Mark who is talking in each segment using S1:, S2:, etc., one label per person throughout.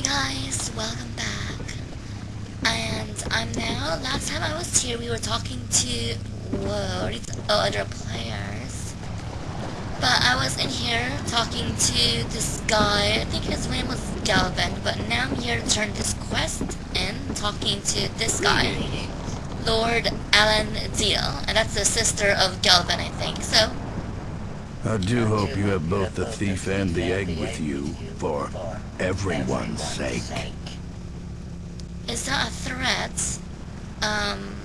S1: Hey guys, welcome back. And I'm now, last time I was here we were talking to, whoa, oh, other players. But I was in here talking to this guy, I think his name was Galvin, but now I'm here to turn this quest in, talking to this guy. Lord Alan Deal, and that's the sister of Galvin, I think, so...
S2: I do hope you have both the thief and the egg with you, for everyone's sake.
S1: Is that a threat? Um,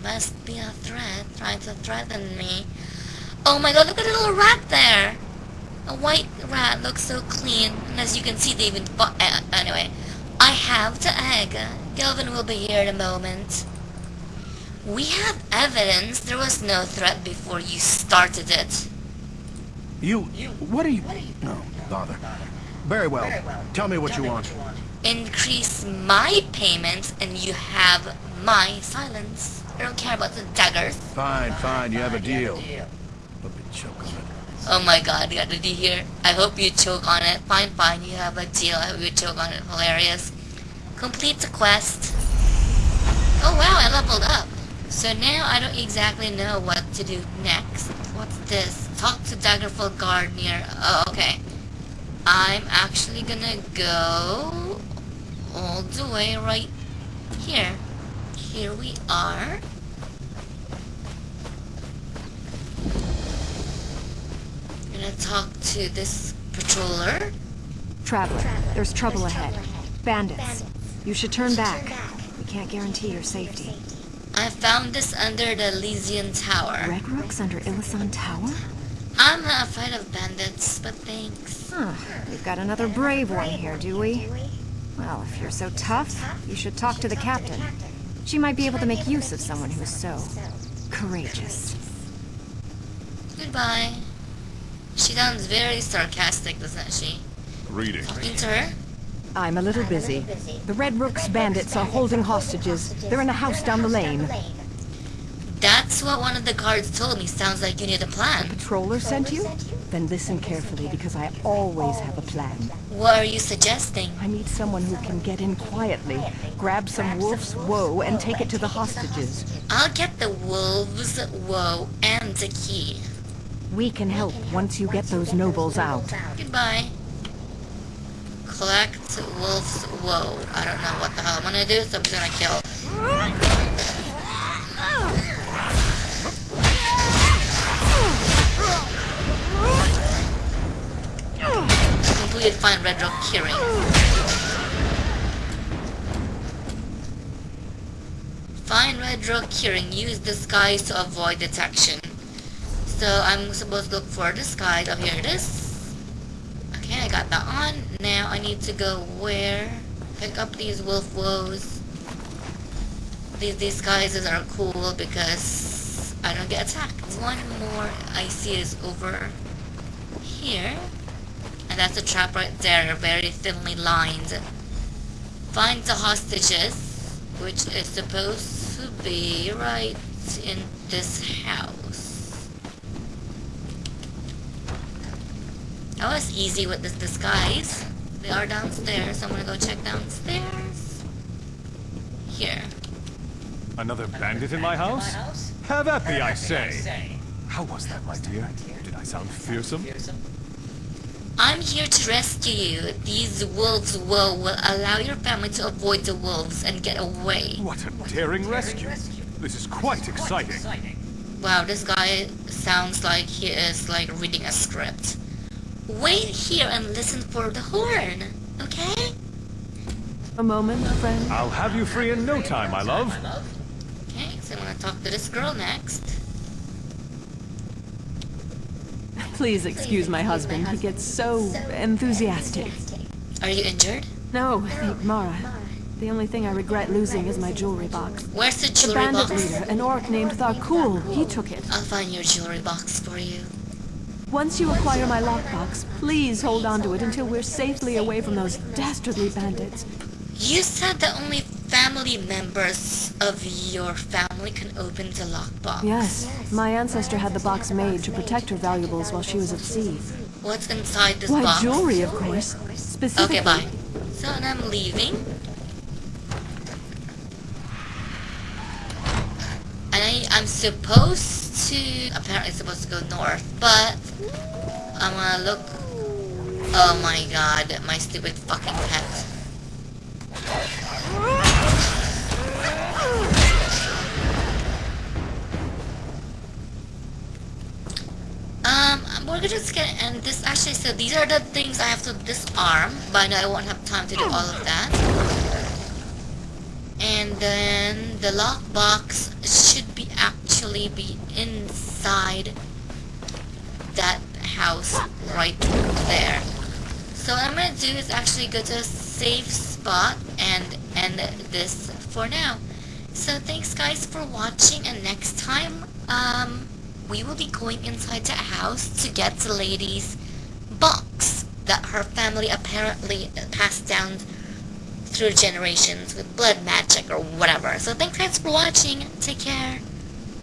S1: must be a threat, trying to threaten me. Oh my god, look at the little rat there! A white rat looks so clean, and as you can see, they even... Uh, anyway, I have the egg. Galvin will be here in a moment. We have evidence there was no threat before you started it.
S2: You... what are you... No, bother. Very well. Tell me what you want.
S1: Increase my payments and you have my silence. I don't care about the daggers.
S2: Fine, fine, you have a deal. Hope you choke on it.
S1: Oh my god, you got a D here. I hope you choke on it. Fine, fine, you have a deal. I hope you choke on it. Hilarious. Complete the quest. Oh wow, I leveled up. So now I don't exactly know what to do next. What's this? Talk to Daggerfall guard near... Oh, okay. I'm actually gonna go all the way right here. Here we are. Gonna talk to this patroller.
S3: Traveler, there's trouble ahead. Bandits. You should turn back. We can't guarantee your safety.
S1: I found this under the Elysian Tower.
S3: Red Rook's under Elysian Tower?
S1: I'm not afraid of bandits, but thanks.
S3: Huh. We've got another brave one here, do we? Well, if you're so tough, you should talk to the captain. She might be able to make use of someone who's so... courageous.
S1: Goodbye. She sounds very sarcastic, doesn't she?
S4: Reading.
S1: Talking to her?
S5: I'm a little busy. The Red Rook's bandits are holding hostages. They're in a house down the lane.
S1: That's what one of the guards told me. Sounds like you need a plan.
S5: The Patroller sent you? Then listen carefully, because I always have a plan.
S1: What are you suggesting?
S5: I need someone who can get in quietly, grab some wolf's woe, and take it to the hostages.
S1: I'll get the wolves' woe and the key.
S5: We can help once you get those nobles out.
S1: Goodbye. Collect wolf's woe. I don't know what the hell I'm gonna do, so I'm just gonna kill. Completed Find Red Rook Curing. Find Red Rook Curing. Use the disguise to avoid detection. So I'm supposed to look for the disguise. Oh, here it is. Okay, I got that on. Now I need to go where? Pick up these wolf woes. These disguises are cool because I don't get attacked. One more I see is over here. And that's a trap right there, very thinly lined. Find the hostages, which is supposed to be right in this house. That was easy with this disguise. They are downstairs. I'm gonna go check downstairs. Here.
S4: Another bandit in my house? Have at thee, I say. How was that, my dear? Did I sound fearsome?
S1: I'm here to rescue you. These wolves will, will allow your family to avoid the wolves and get away.
S4: What a daring rescue. This is quite exciting.
S1: Wow, this guy sounds like he is like reading a script. Wait here and listen for the horn, okay?
S5: A moment, my friend.
S4: I'll have you free in no time, my love.
S1: Okay, so I'm gonna talk to this girl next.
S5: Please excuse my husband. He gets so enthusiastic.
S1: Are you injured?
S5: No, thank Mara. The only thing I regret losing is my jewelry box.
S1: Where's the jewelry The
S5: bandit
S1: box?
S5: leader, an orc named Tharkul, he took it.
S1: I'll find your jewelry box for you.
S5: Once you acquire my lockbox, please hold on to it until we're safely away from those dastardly bandits.
S1: You said that only family members of your family can open the lockbox.
S5: Yes, my ancestor had the box made to protect her valuables while she was at sea.
S1: What's inside this
S5: Why,
S1: box?
S5: jewelry, of course. Specifically,
S1: Okay, bye. So and I'm leaving. And I, I'm supposed to, apparently supposed to go north, but I'm gonna look. Oh my god, my stupid fucking pet. Um, we're just gonna end this actually, so these are the things I have to disarm, but I won't have time to do all of that. And then the lockbox should be actually be inside that house right there. So what I'm gonna do is actually go to a safe spot and end this for now. So thanks guys for watching and next time um we will be going inside the house to get the lady's box that her family apparently passed down through generations with blood magic or whatever. So thanks guys for watching. Take care.